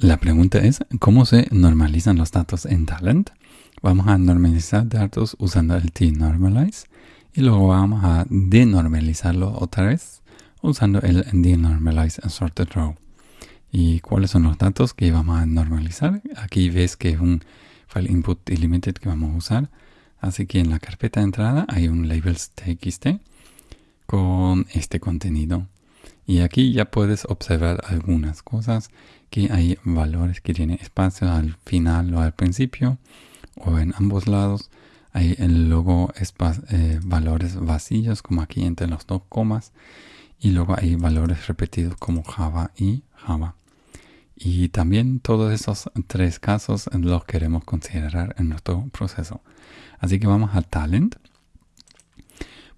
La pregunta es, ¿cómo se normalizan los datos en Talent? Vamos a normalizar datos usando el t-normalize y luego vamos a denormalizarlo otra vez usando el denormalize sorted row. ¿Y cuáles son los datos que vamos a normalizar? Aquí ves que es un file input delimited que vamos a usar. Así que en la carpeta de entrada hay un labels.txt con este contenido. Y aquí ya puedes observar algunas cosas, que hay valores que tienen espacio al final o al principio, o en ambos lados. Hay el logo eh, valores vacíos, como aquí entre los dos comas. Y luego hay valores repetidos como Java y Java. Y también todos esos tres casos los queremos considerar en nuestro proceso. Así que vamos a Talent.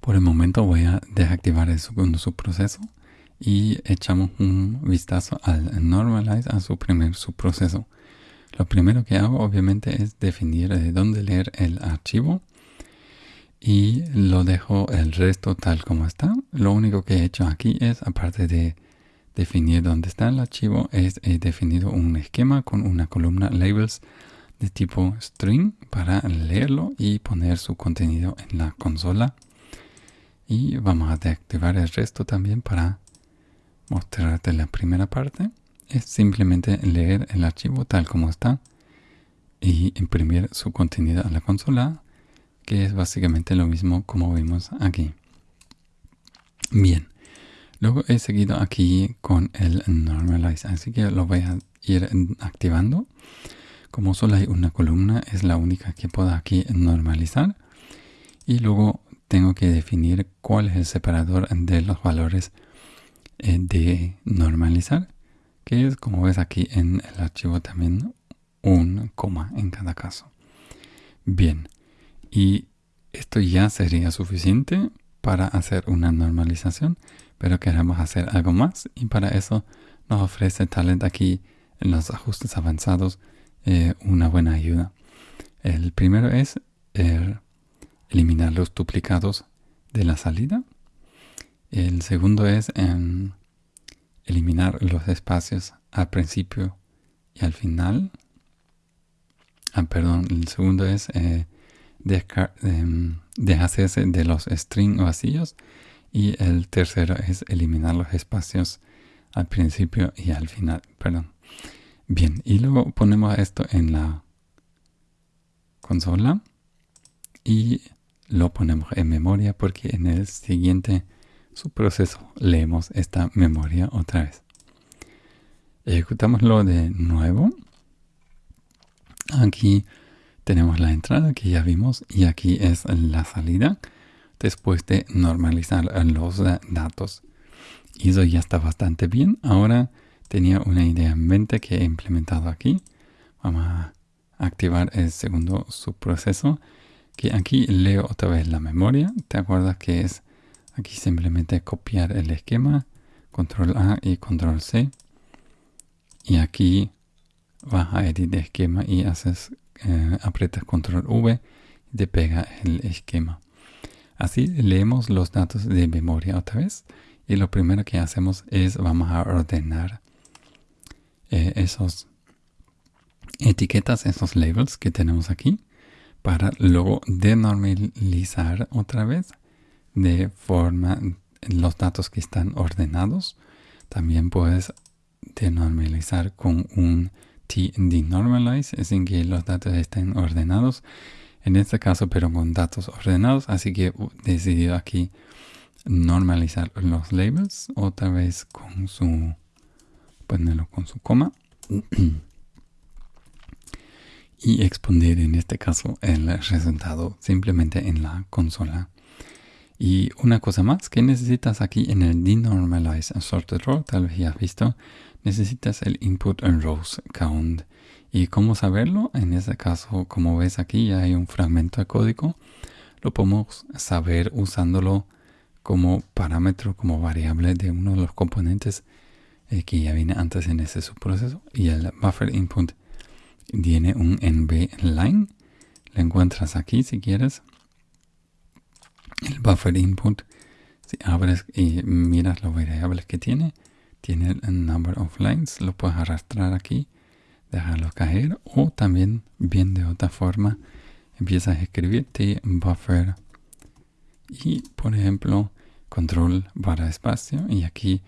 Por el momento voy a desactivar el segundo subproceso y echamos un vistazo al Normalize, a su primer subproceso. Lo primero que hago obviamente es definir de dónde leer el archivo y lo dejo el resto tal como está. Lo único que he hecho aquí es, aparte de definir dónde está el archivo, es he definido un esquema con una columna labels de tipo string para leerlo y poner su contenido en la consola. Y vamos a deactivar el resto también para mostrarte la primera parte. Es simplemente leer el archivo tal como está y imprimir su contenido a la consola que es básicamente lo mismo como vimos aquí. Bien, luego he seguido aquí con el normalize, así que lo voy a ir activando. Como solo hay una columna, es la única que puedo aquí normalizar. Y luego tengo que definir cuál es el separador de los valores eh, de normalizar, que es como ves aquí en el archivo también un coma en cada caso. Bien, y esto ya sería suficiente para hacer una normalización, pero queremos hacer algo más y para eso nos ofrece Talent aquí en los ajustes avanzados eh, una buena ayuda. El primero es eliminar los duplicados de la salida. El segundo es eliminar los espacios al principio y al final. Ah, perdón, el segundo es eh, Em, deshacerse de los string vacíos y el tercero es eliminar los espacios al principio y al final. Perdón. Bien, y luego ponemos esto en la consola y lo ponemos en memoria porque en el siguiente subproceso leemos esta memoria otra vez. Ejecutámoslo de nuevo. Aquí tenemos la entrada que ya vimos y aquí es la salida después de normalizar los datos. Eso ya está bastante bien. Ahora tenía una idea en mente que he implementado aquí. Vamos a activar el segundo subproceso que aquí leo otra vez la memoria. ¿Te acuerdas que es aquí simplemente copiar el esquema? Control A y Control C. Y aquí vas a editar esquema y haces eh, aprietas control V y te pega el esquema. Así leemos los datos de memoria otra vez y lo primero que hacemos es vamos a ordenar eh, esos etiquetas, esos labels que tenemos aquí para luego denormalizar otra vez de forma los datos que están ordenados. También puedes denormalizar con un denormalize es en que los datos estén ordenados. En este caso, pero con datos ordenados. Así que he decidido aquí normalizar los labels. Otra vez con su... Ponerlo con su coma. y exponer en este caso el resultado simplemente en la consola. Y una cosa más que necesitas aquí en el denormalize sorted row, tal vez ya has visto, necesitas el input en rows count. ¿Y cómo saberlo? En este caso, como ves aquí, ya hay un fragmento de código. Lo podemos saber usándolo como parámetro, como variable de uno de los componentes eh, que ya viene antes en ese subproceso. Y el buffer input tiene un nb line. Lo encuentras aquí si quieres. El buffer input, si abres y miras las variables que tiene, tiene el number of lines, lo puedes arrastrar aquí dejarlos caer o también bien de otra forma empiezas a escribir buffer. Y por ejemplo control barra espacio y aquí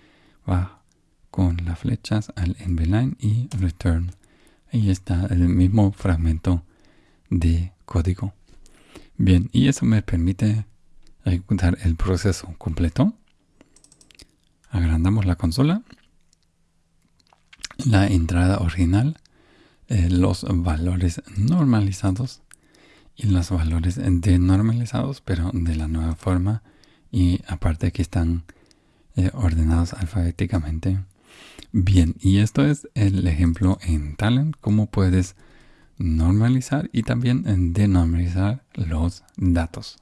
va con las flechas al line y return. Ahí está el mismo fragmento de código. Bien y eso me permite ejecutar el proceso completo agrandamos la consola la entrada original eh, los valores normalizados y los valores denormalizados, pero de la nueva forma y aparte que están eh, ordenados alfabéticamente. Bien, y esto es el ejemplo en Talent, cómo puedes normalizar y también denormalizar los datos.